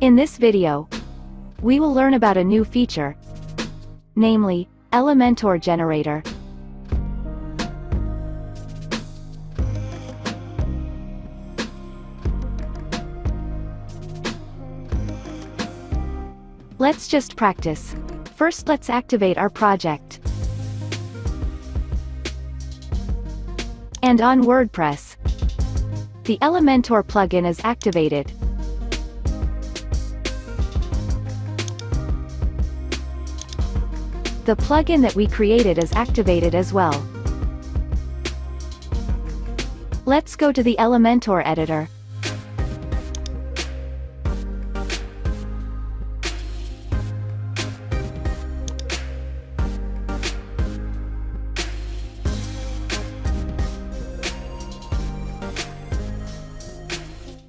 In this video, we will learn about a new feature, namely, Elementor Generator. Let's just practice. First let's activate our project. And on WordPress, the Elementor plugin is activated. The plugin that we created is activated as well. Let's go to the Elementor editor.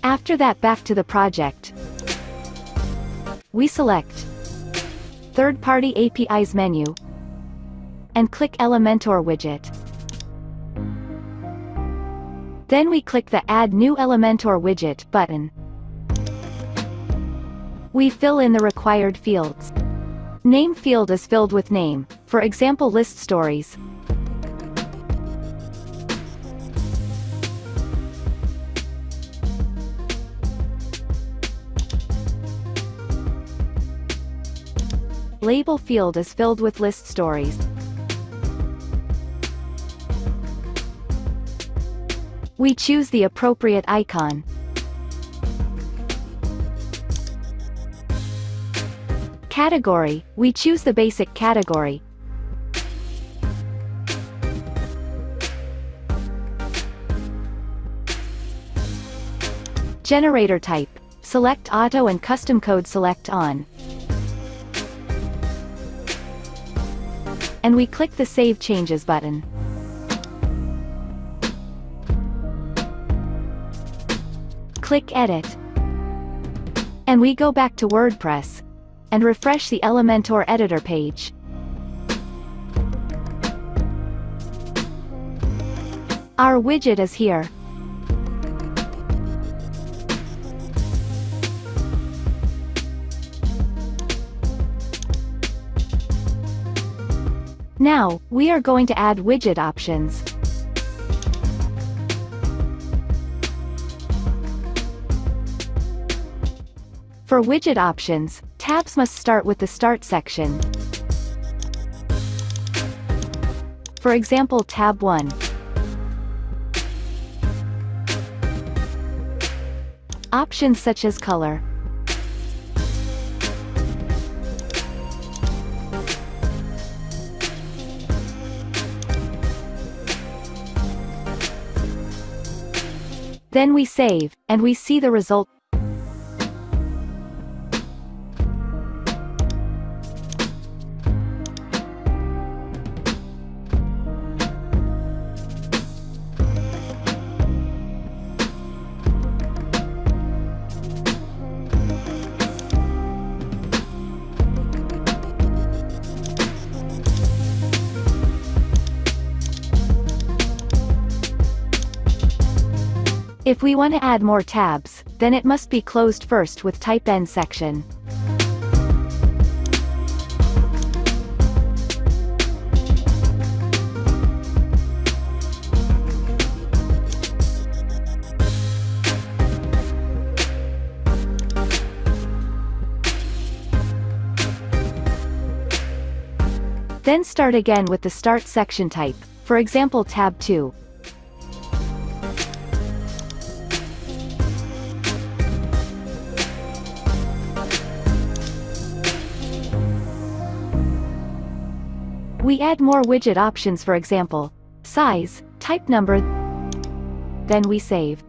After that back to the project. We select Third-party APIs menu and click Elementor widget. Then we click the Add New Elementor widget button. We fill in the required fields. Name field is filled with name, for example list stories. Label field is filled with list stories. We choose the appropriate icon. Category, we choose the basic category. Generator type, select auto and custom code select on. And we click the Save Changes button. Click Edit. And we go back to WordPress. And refresh the Elementor editor page. Our widget is here. Now, we are going to add widget options. For widget options, tabs must start with the Start section. For example Tab 1. Options such as color. Then we save, and we see the result. If we want to add more tabs, then it must be closed first with type End section. Then start again with the Start section type, for example tab 2. We add more widget options for example, size, type number, then we save.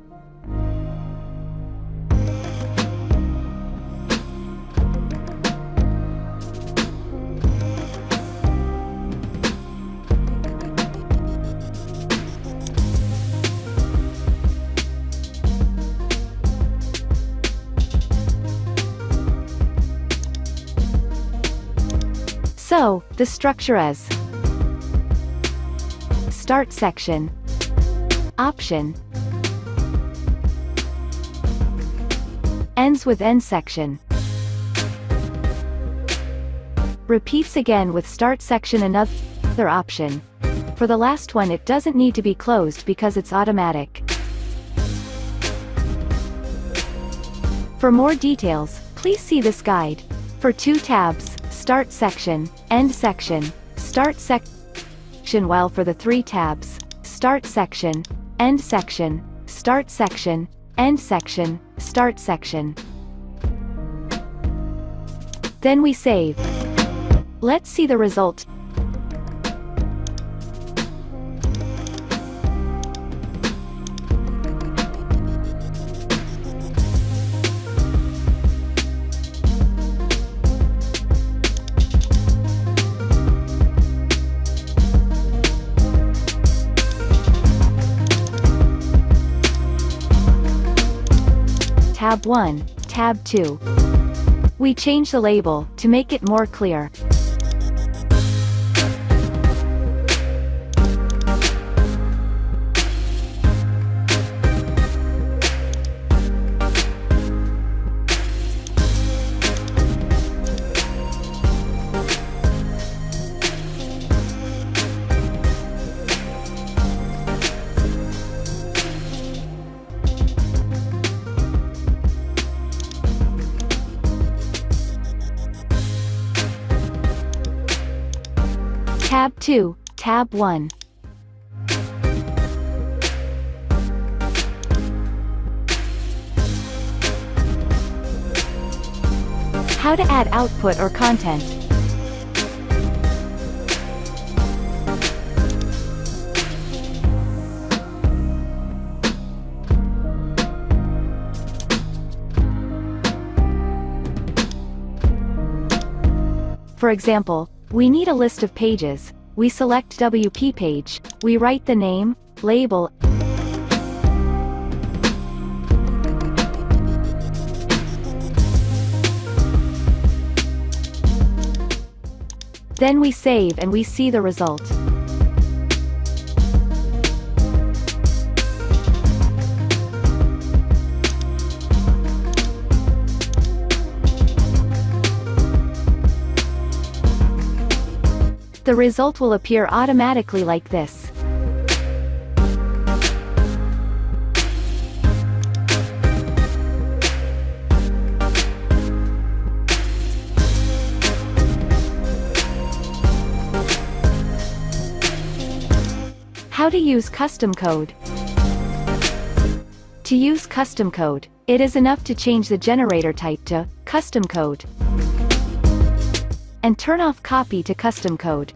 So, the structure is Start section Option Ends with end section Repeats again with start section another option. For the last one it doesn't need to be closed because it's automatic. For more details, please see this guide. For two tabs, Start Section, End Section, Start Section while for the three tabs, Start Section, End Section, Start Section, End Section, Start Section. Then we save. Let's see the result. Tab 1, Tab 2. We change the label, to make it more clear. 2, Tab 1. How to add output or content. For example, we need a list of pages, we select WP page, we write the name, label, Then we save and we see the result. The result will appear automatically like this. How to use custom code. To use custom code, it is enough to change the generator type to custom code and turn off copy to custom code.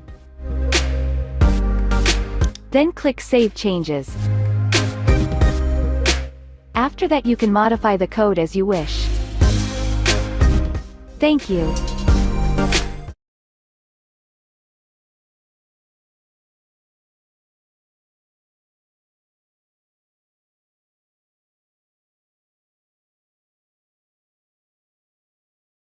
Then click Save Changes. After that you can modify the code as you wish. Thank you.